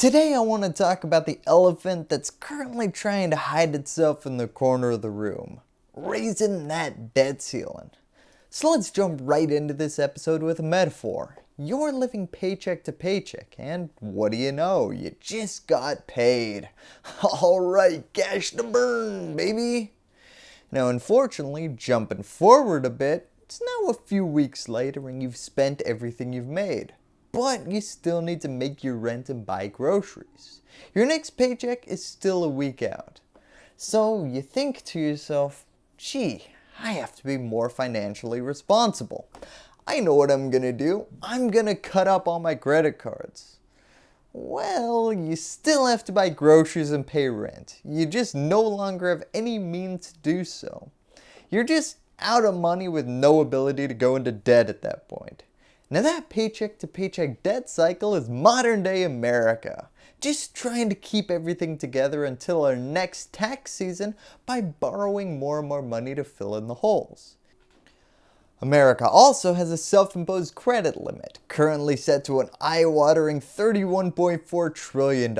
Today I want to talk about the elephant that's currently trying to hide itself in the corner of the room, raising that debt ceiling. So let's jump right into this episode with a metaphor. You're living paycheck to paycheck and what do you know, you just got paid. Alright, cash to burn baby. Now unfortunately, jumping forward a bit, it's now a few weeks later and you've spent everything you've made but you still need to make your rent and buy groceries. Your next paycheck is still a week out. So you think to yourself, gee, I have to be more financially responsible. I know what I'm gonna do. I'm gonna cut up all my credit cards. Well, you still have to buy groceries and pay rent. You just no longer have any means to do so. You're just out of money with no ability to go into debt at that point. Now that paycheck to paycheck debt cycle is modern day America, just trying to keep everything together until our next tax season by borrowing more and more money to fill in the holes. America also has a self-imposed credit limit, currently set to an eye-watering $31.4 trillion.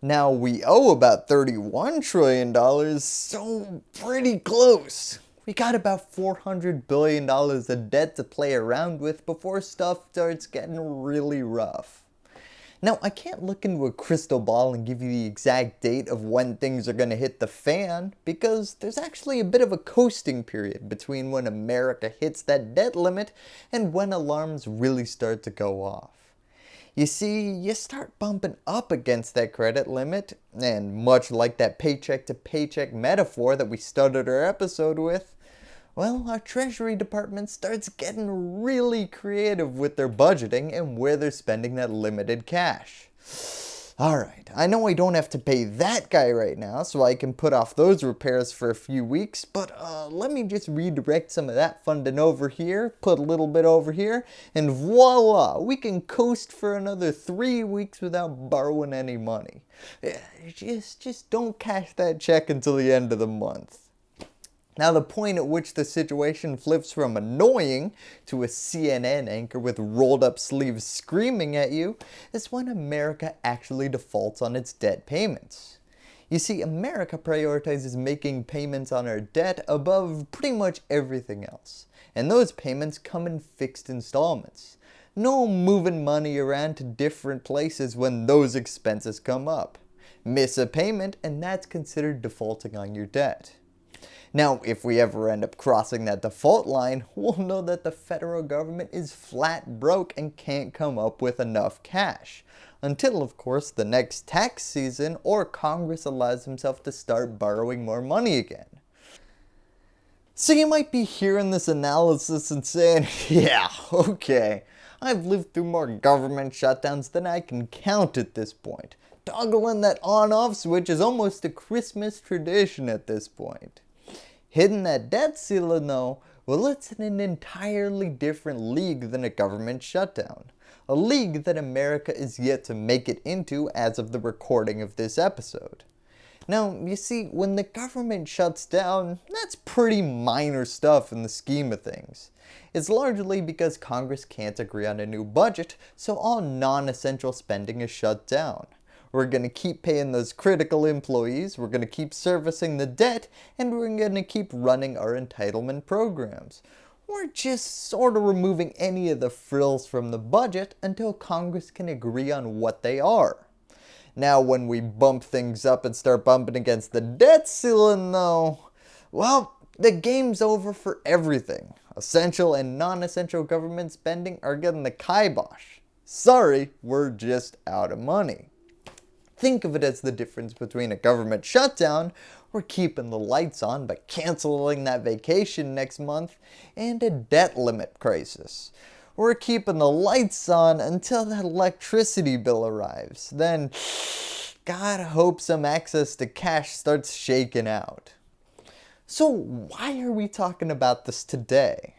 Now we owe about $31 trillion, so pretty close. We got about $400 billion of debt to play around with before stuff starts getting really rough. Now I can't look into a crystal ball and give you the exact date of when things are going to hit the fan because there's actually a bit of a coasting period between when America hits that debt limit and when alarms really start to go off. You see, you start bumping up against that credit limit, and much like that paycheck to paycheck metaphor that we started our episode with, well, our treasury department starts getting really creative with their budgeting and where they're spending that limited cash. Alright, I know I don't have to pay that guy right now, so I can put off those repairs for a few weeks, but uh, let me just redirect some of that funding over here, put a little bit over here, and voila, we can coast for another three weeks without borrowing any money. Just, just don't cash that check until the end of the month. Now the point at which the situation flips from annoying to a CNN anchor with rolled up sleeves screaming at you is when America actually defaults on its debt payments. You see, America prioritizes making payments on our debt above pretty much everything else. And those payments come in fixed installments. No moving money around to different places when those expenses come up. Miss a payment and that's considered defaulting on your debt. Now, if we ever end up crossing that default line, we'll know that the federal government is flat broke and can't come up with enough cash. Until, of course, the next tax season or Congress allows himself to start borrowing more money again. So you might be hearing this analysis and saying, yeah, okay, I've lived through more government shutdowns than I can count at this point. Toggling that on-off switch is almost a Christmas tradition at this point. Hitting that debt ceiling though, well it's in an entirely different league than a government shutdown. A league that America is yet to make it into as of the recording of this episode. Now, you see, when the government shuts down, that's pretty minor stuff in the scheme of things. It's largely because Congress can't agree on a new budget, so all non-essential spending is shut down. We're going to keep paying those critical employees, we're going to keep servicing the debt, and we're going to keep running our entitlement programs. We're just sort of removing any of the frills from the budget until Congress can agree on what they are. Now when we bump things up and start bumping against the debt ceiling though, well, the game's over for everything. Essential and non-essential government spending are getting the kibosh. Sorry, we're just out of money think of it as the difference between a government shutdown, we're keeping the lights on but canceling that vacation next month, and a debt limit crisis. We're keeping the lights on until that electricity bill arrives. Then, God hope some access to cash starts shaking out. So why are we talking about this today?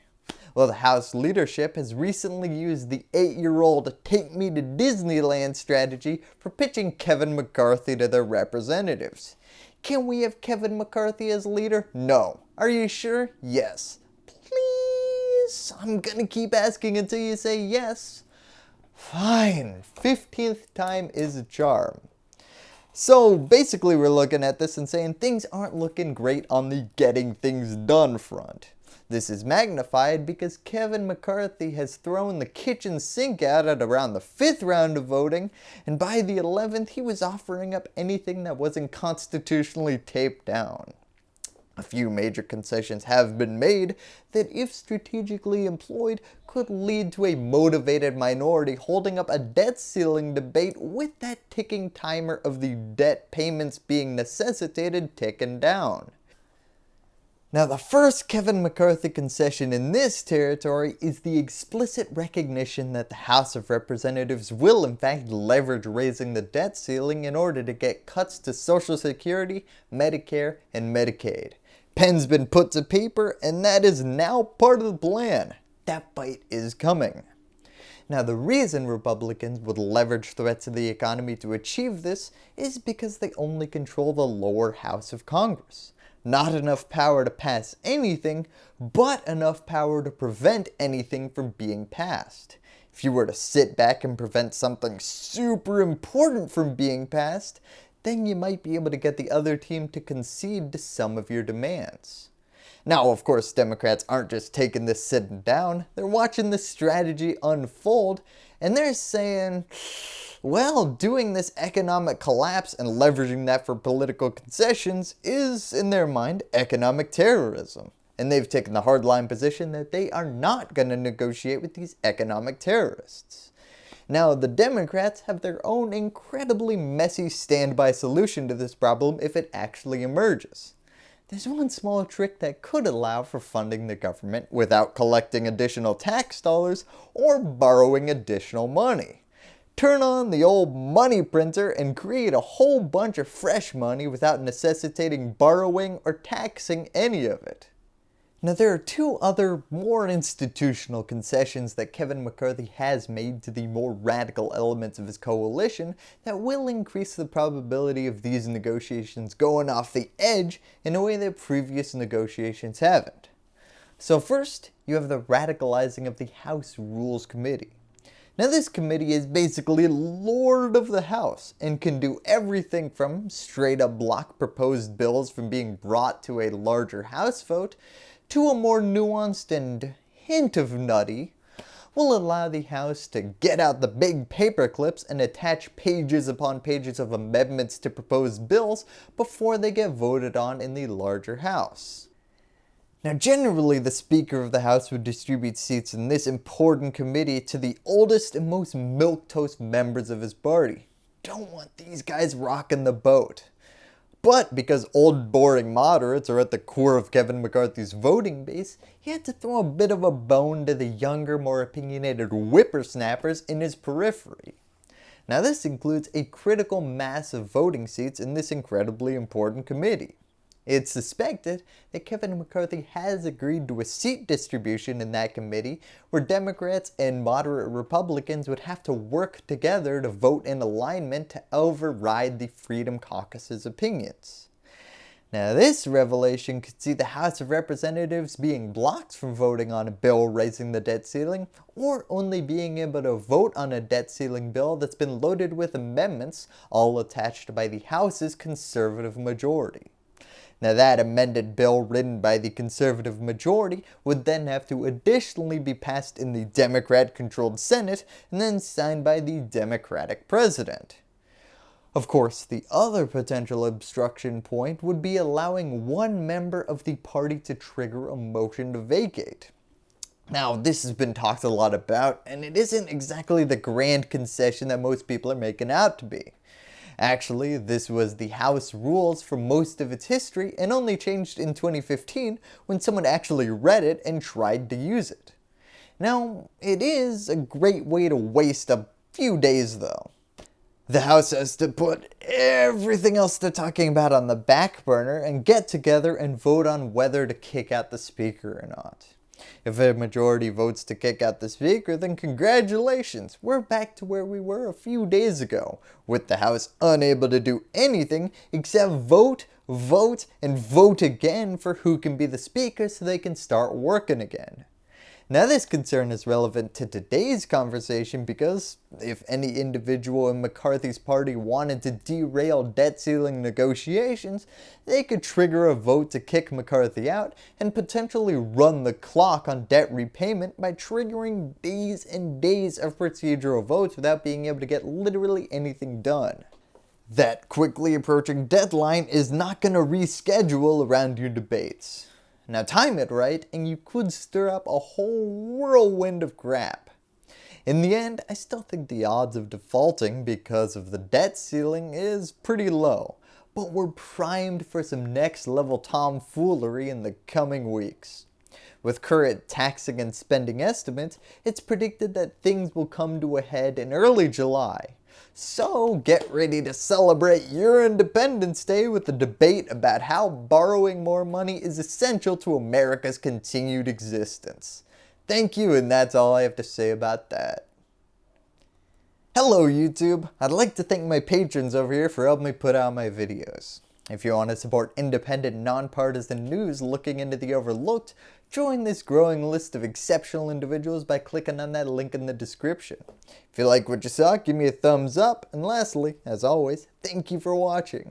Well, the House leadership has recently used the 8-year-old take me to Disneyland strategy for pitching Kevin McCarthy to their representatives. Can we have Kevin McCarthy as leader? No. Are you sure? Yes. Please? I'm gonna keep asking until you say yes. Fine, 15th time is a charm. So basically we're looking at this and saying things aren't looking great on the getting things done front. This is magnified because Kevin McCarthy has thrown the kitchen sink at around the 5th round of voting and by the 11th he was offering up anything that wasn't constitutionally taped down. A few major concessions have been made that if strategically employed could lead to a motivated minority holding up a debt ceiling debate with that ticking timer of the debt payments being necessitated ticking down. Now the first Kevin McCarthy concession in this territory is the explicit recognition that the House of Representatives will in fact leverage raising the debt ceiling in order to get cuts to Social Security, Medicare, and Medicaid. Pen's been put to paper and that is now part of the plan. That bite is coming. Now the reason Republicans would leverage threats to the economy to achieve this is because they only control the lower house of Congress. Not enough power to pass anything, but enough power to prevent anything from being passed. If you were to sit back and prevent something super important from being passed, then you might be able to get the other team to concede to some of your demands. Now, of course, Democrats aren't just taking this sitting down, they're watching this strategy unfold, and they're saying, well, doing this economic collapse and leveraging that for political concessions is, in their mind, economic terrorism. And they've taken the hardline position that they are not going to negotiate with these economic terrorists. Now, the Democrats have their own incredibly messy standby solution to this problem if it actually emerges. There's one small trick that could allow for funding the government without collecting additional tax dollars or borrowing additional money. Turn on the old money printer and create a whole bunch of fresh money without necessitating borrowing or taxing any of it. Now there are two other more institutional concessions that Kevin McCarthy has made to the more radical elements of his coalition that will increase the probability of these negotiations going off the edge in a way that previous negotiations haven't. So first, you have the radicalizing of the House Rules Committee. Now this committee is basically lord of the house and can do everything from straight up block proposed bills from being brought to a larger house vote to a more nuanced and hint of nutty, will allow the House to get out the big paper clips and attach pages upon pages of amendments to proposed bills before they get voted on in the larger House. Now generally the Speaker of the House would distribute seats in this important committee to the oldest and most milquetoast members of his party. Don't want these guys rocking the boat. But because old boring moderates are at the core of Kevin McCarthy's voting base, he had to throw a bit of a bone to the younger, more opinionated whippersnappers in his periphery. Now this includes a critical mass of voting seats in this incredibly important committee. It's suspected that Kevin McCarthy has agreed to a seat distribution in that committee where Democrats and moderate Republicans would have to work together to vote in alignment to override the Freedom Caucus's opinions. Now this revelation could see the House of Representatives being blocked from voting on a bill raising the debt ceiling or only being able to vote on a debt ceiling bill that's been loaded with amendments all attached by the House's conservative majority. Now that amended bill written by the conservative majority would then have to additionally be passed in the Democrat controlled Senate and then signed by the Democratic President. Of course, the other potential obstruction point would be allowing one member of the party to trigger a motion to vacate. Now, this has been talked a lot about, and it isn't exactly the grand concession that most people are making out to be. Actually, this was the House rules for most of its history and only changed in 2015 when someone actually read it and tried to use it. Now, it is a great way to waste a few days though. The House has to put everything else they're talking about on the back burner and get together and vote on whether to kick out the speaker or not. If a majority votes to kick out the speaker, then congratulations, we're back to where we were a few days ago, with the House unable to do anything except vote, vote, and vote again for who can be the speaker so they can start working again. Now this concern is relevant to today's conversation because if any individual in McCarthy's party wanted to derail debt ceiling negotiations, they could trigger a vote to kick McCarthy out and potentially run the clock on debt repayment by triggering days and days of procedural votes without being able to get literally anything done. That quickly approaching deadline is not going to reschedule around your debates. Now time it right and you could stir up a whole whirlwind of crap. In the end, I still think the odds of defaulting because of the debt ceiling is pretty low, but we're primed for some next level tomfoolery in the coming weeks. With current taxing and spending estimates, it's predicted that things will come to a head in early July, so get ready to celebrate your Independence Day with a debate about how borrowing more money is essential to America's continued existence. Thank you and that's all I have to say about that. Hello YouTube! I'd like to thank my patrons over here for helping me put out my videos. If you want to support independent, nonpartisan news looking into the overlooked, join this growing list of exceptional individuals by clicking on that link in the description. If you like what you saw, give me a thumbs up, and lastly, as always, thank you for watching.